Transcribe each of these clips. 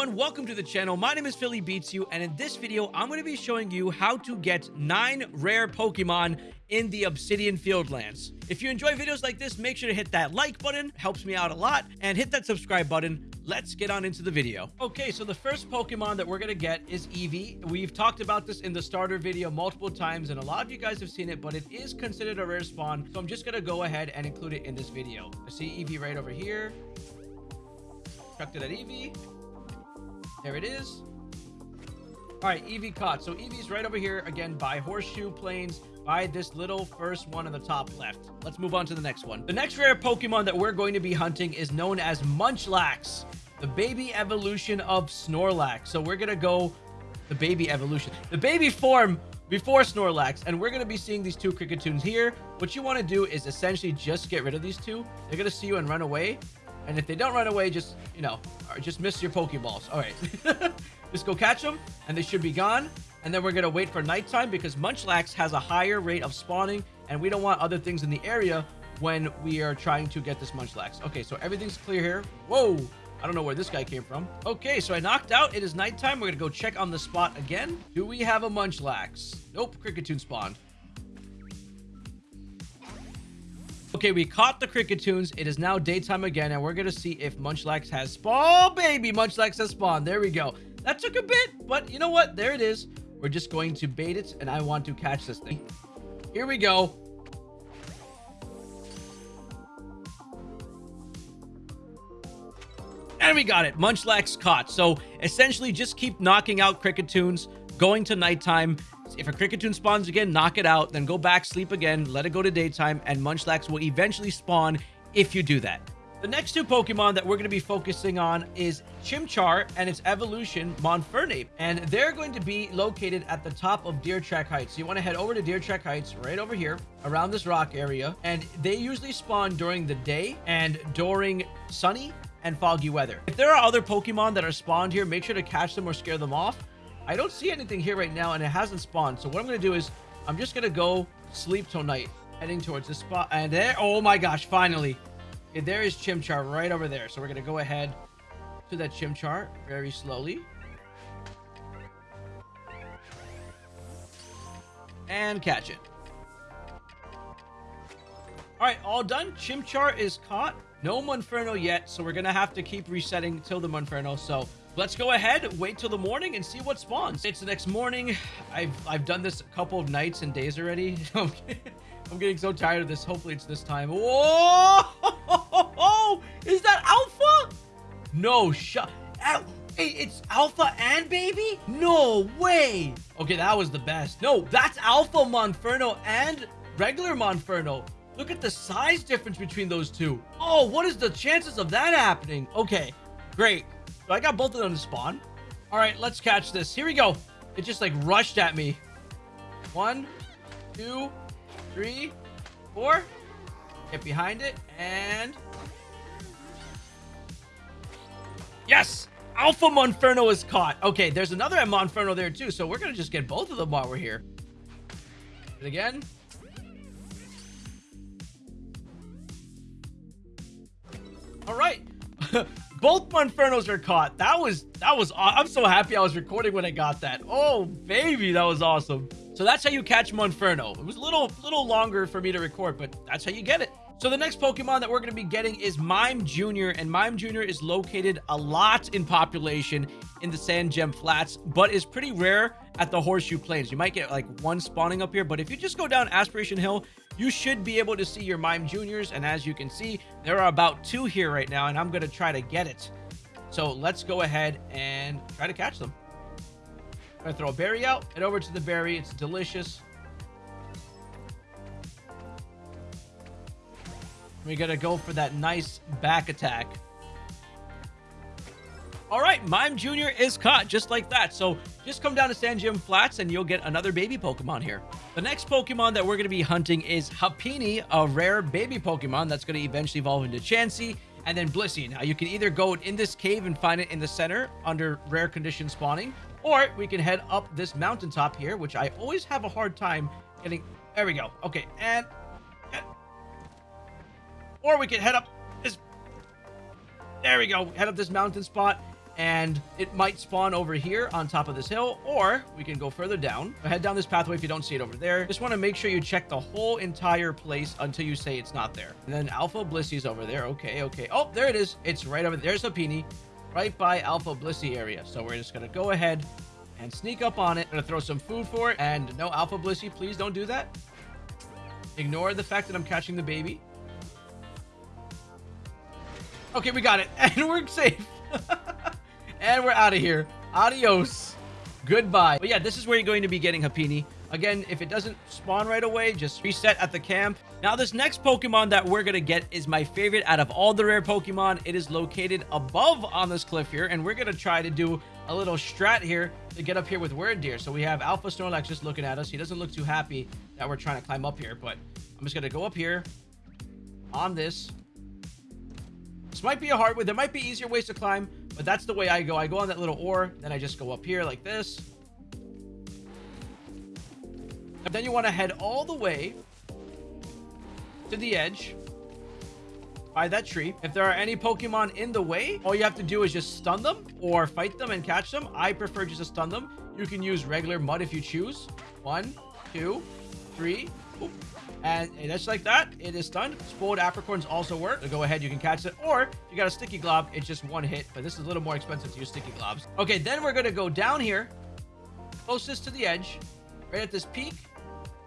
everyone, welcome to the channel. My name is Philly Beats You, and in this video, I'm going to be showing you how to get 9 rare Pokemon in the Obsidian Fieldlands. If you enjoy videos like this, make sure to hit that like button, helps me out a lot, and hit that subscribe button. Let's get on into the video. Okay, so the first Pokemon that we're going to get is Eevee. We've talked about this in the starter video multiple times, and a lot of you guys have seen it, but it is considered a rare spawn, so I'm just going to go ahead and include it in this video. I see Eevee right over here. Chucked it at Eevee. There it is. All right, Eevee caught. So Eevee's right over here again by Horseshoe Plains by this little first one on the top left. Let's move on to the next one. The next rare Pokemon that we're going to be hunting is known as Munchlax, the baby evolution of Snorlax. So we're going to go the baby evolution, the baby form before Snorlax, and we're going to be seeing these two Kricketune here. What you want to do is essentially just get rid of these two. They're going to see you and run away. And if they don't run away, just, you know, just miss your Pokeballs. All right. just go catch them, and they should be gone. And then we're going to wait for nighttime because Munchlax has a higher rate of spawning, and we don't want other things in the area when we are trying to get this Munchlax. Okay, so everything's clear here. Whoa! I don't know where this guy came from. Okay, so I knocked out. It is nighttime. We're going to go check on the spot again. Do we have a Munchlax? Nope, Kricketune spawned. Okay, we caught the Kricketune. It is now daytime again, and we're going to see if Munchlax has spawned. Oh, baby, Munchlax has spawned. There we go. That took a bit, but you know what? There it is. We're just going to bait it, and I want to catch this thing. Here we go. And we got it. Munchlax caught. So essentially just keep knocking out Kricketune, going to nighttime, if a Kricketune spawns again, knock it out, then go back, sleep again, let it go to daytime, and Munchlax will eventually spawn if you do that. The next two Pokemon that we're going to be focusing on is Chimchar and its evolution, Monfernape. And they're going to be located at the top of Deer Track Heights. So you want to head over to Deer Track Heights right over here around this rock area. And they usually spawn during the day and during sunny and foggy weather. If there are other Pokemon that are spawned here, make sure to catch them or scare them off. I don't see anything here right now, and it hasn't spawned. So what I'm going to do is I'm just going to go sleep till night, heading towards this spot. And there, oh my gosh, finally. Okay, there is Chimchar right over there. So we're going to go ahead to that Chimchar very slowly. And catch it. All right, all done. Chimchar is caught. No Monferno yet, so we're going to have to keep resetting till the Monferno. So let's go ahead, wait till the morning and see what spawns. It's the next morning. I've, I've done this a couple of nights and days already. I'm getting so tired of this. Hopefully it's this time. Whoa! Is that Alpha? No. Hey, it's Alpha and Baby? No way. Okay, that was the best. No, that's Alpha Monferno and regular Monferno. Look at the size difference between those two. Oh, what is the chances of that happening? Okay, great. So I got both of them to spawn. All right, let's catch this. Here we go. It just like rushed at me. One, two, three, four. Get behind it and... Yes! Alpha Monferno is caught. Okay, there's another Monferno there too, so we're going to just get both of them while we're here. Again. All right. Both Monfernos are caught. That was, that was, I'm so happy I was recording when I got that. Oh, baby, that was awesome. So that's how you catch Monferno. It was a little, little longer for me to record, but that's how you get it. So the next Pokemon that we're going to be getting is Mime Jr. And Mime Jr. is located a lot in population in the Sandgem Flats, but is pretty rare at the Horseshoe Plains. You might get like one spawning up here, but if you just go down Aspiration Hill, you should be able to see your Mime Juniors. And as you can see, there are about two here right now, and I'm going to try to get it. So let's go ahead and try to catch them. I'm going to throw a berry out. Head over to the berry. It's delicious. We got to go for that nice back attack. All right, Mime Jr. is caught just like that. So just come down to Sandgem Flats and you'll get another baby Pokemon here. The next Pokemon that we're going to be hunting is Happiny, a rare baby Pokemon that's going to eventually evolve into Chansey and then Blissey. Now, you can either go in this cave and find it in the center under rare condition spawning, or we can head up this mountaintop here, which I always have a hard time getting. There we go. Okay, and or we can head up this... There we go. Head up this mountain spot and it might spawn over here on top of this hill, or we can go further down. Head down this pathway if you don't see it over there. Just want to make sure you check the whole entire place until you say it's not there. And then Alpha Blissey's over there. Okay, okay. Oh, there it is. It's right over there. There's a Happiny, right by Alpha Blissey area. So we're just going to go ahead and sneak up on it. I'm going to throw some food for it. And no, Alpha Blissey, please don't do that. Ignore the fact that I'm catching the baby. Okay, we got it. And we're safe. And we're out of here. Adios. Goodbye. But yeah, this is where you're going to be getting Happiny. Again, if it doesn't spawn right away, just reset at the camp. Now, this next Pokemon that we're going to get is my favorite out of all the rare Pokemon. It is located above on this cliff here, and we're going to try to do a little strat here to get up here with Wyrdeer. So we have Alpha Snorlax just looking at us. He doesn't look too happy that we're trying to climb up here, but I'm just going to go up here on this. This might be a hard way. There might be easier ways to climb, but that's the way I go. I go on that little ore, then I just go up here like this. And then you want to head all the way to the edge by that tree. If there are any Pokemon in the way, all you have to do is just stun them or fight them and catch them. I prefer just to stun them. You can use regular mud if you choose. One, two, three. Oop. And just like that, it is stunned. Spoiled apricorns also work. So go ahead, you can catch it. Or you got a sticky glob, it's just one hit. But this is a little more expensive to use sticky globs. Okay, then we're gonna go down here, closest to the edge, right at this peak.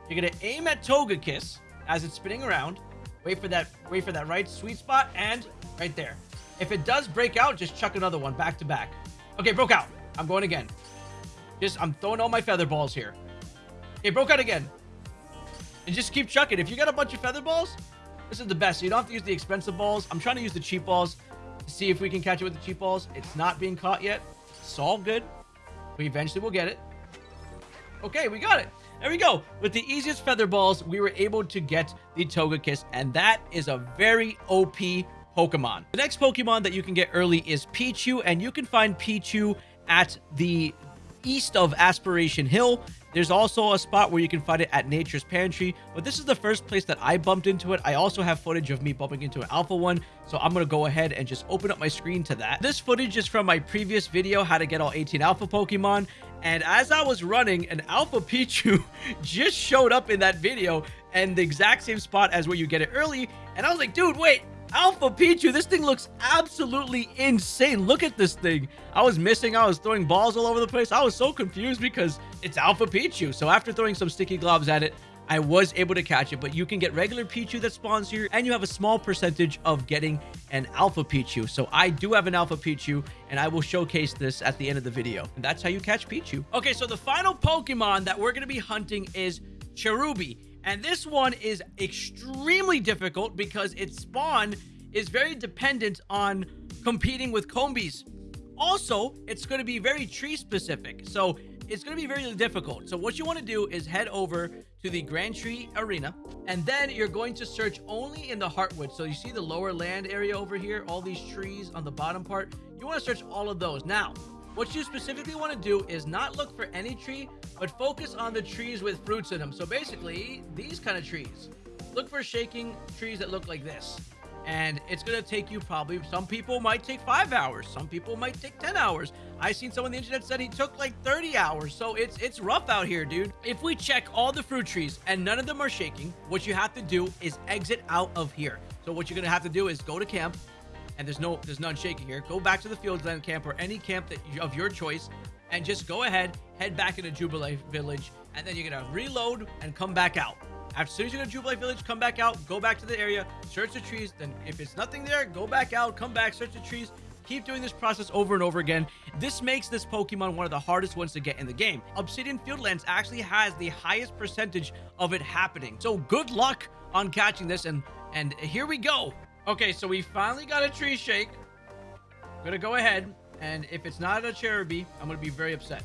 You're gonna aim at Togekiss as it's spinning around. Wait for that, wait for that right sweet spot, and right there. If it does break out, just chuck another one back to back. Okay, broke out. I'm going again. Just, I'm throwing all my feather balls here. Okay, broke out again. And just keep chucking. If you got a bunch of feather balls, this is the best. So you don't have to use the expensive balls. I'm trying to use the cheap balls to see if we can catch it with the cheap balls. It's not being caught yet. It's all good. We eventually will get it. Okay, we got it. There we go. With the easiest feather balls, we were able to get the Togekiss, and that is a very OP Pokemon. The next Pokemon that you can get early is Pichu, and you can find Pichu at the east of Aspiration Hill. There's also a spot where you can find it at Nature's Pantry, but this is the first place that I bumped into it. I also have footage of me bumping into an alpha one, so I'm going to go ahead and just open up my screen to that. This footage is from my previous video, how to get all 18 alpha Pokemon, and as I was running, an alpha Pichu just showed up in that video and the exact same spot as where you get it early, and I was like, dude, wait, Alpha Pichu, this thing looks absolutely insane. Look at this thing. I was missing. I was throwing balls all over the place. I was so confused because it's Alpha Pichu. So after throwing some sticky globs at it, I was able to catch it, but you can get regular Pichu that spawns here, and you have a small percentage of getting an Alpha Pichu. So I do have an Alpha Pichu, and I will showcase this at the end of the video. And that's how you catch Pichu. Okay, so the final Pokemon that we're going to be hunting is Cherubi. And this one is extremely difficult because its spawn is very dependent on competing with Combees. Also, it's going to be very tree specific. So it's going to be very difficult. So what you want to do is head over to the Grand Tree Arena, and then you're going to search only in the Heartwood. So you see the lower land area over here, all these trees on the bottom part. You want to search all of those. Now, what you specifically want to do is not look for any tree, but focus on the trees with fruits in them. So basically, these kind of trees. Look for shaking trees that look like this. And it's going to take you probably, some people might take five hours. Some people might take 10 hours. I seen someone on the internet said he took like 30 hours. So it's it's rough out here, dude. If we check all the fruit trees and none of them are shaking, what you have to do is exit out of here. So what you're going to have to do is go to camp, and there's no there's none shaking here. Go back to the Fieldland camp or any camp that you, of your choice and just go ahead head back into Jubilife village and then you're gonna reload and come back out. As soon as you go to Jubilife village come back out go back to the area search the trees then if it's nothing there go back out come back search the trees keep doing this process over and over again. This makes this pokemon one of the hardest ones to get in the game. Obsidian fieldlands actually has the highest percentage of it happening. So good luck on catching this and and here we go Okay, so we finally got a tree shake. I'm gonna go ahead, and if it's not a Cherubi, I'm gonna be very upset.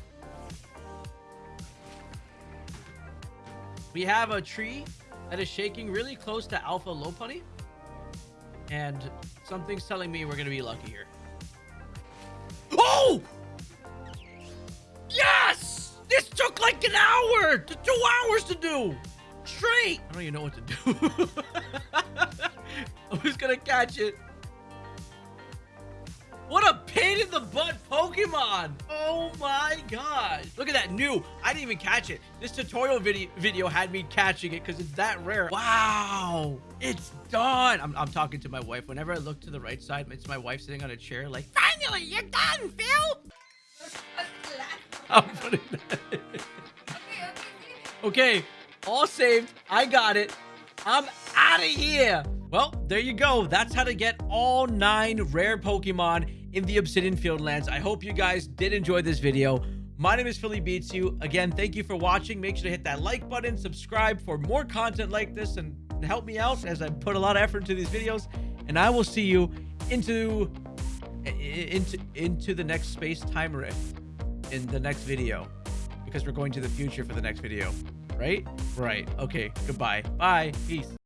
We have a tree that is shaking really close to Alpha Lopunny. And something's telling me we're gonna be lucky here. Oh! Yes! This took like an hour! Two hours to do! Straight! I don't even know what to do. Who's gonna catch it? What a pain in the butt Pokemon. Oh my gosh. Look at that new. I didn't even catch it. This tutorial video, video had me catching it because it's that rare. Wow. It's done. I'm, I'm talking to my wife. Whenever I look to the right side, it's my wife sitting on a chair like, finally, you're done, Phil. I'm putting that in. Okay, all saved. I got it. I'm out of here. Well, there you go. That's how to get all nine rare Pokemon in the Obsidian Fieldlands. I hope you guys did enjoy this video. My name is Philly Beats You. Again, thank you for watching. Make sure to hit that like button, subscribe for more content like this, and help me out as I put a lot of effort into these videos. And I will see you into into into the next space time rift in the next video because we're going to the future for the next video right right okay goodbye bye peace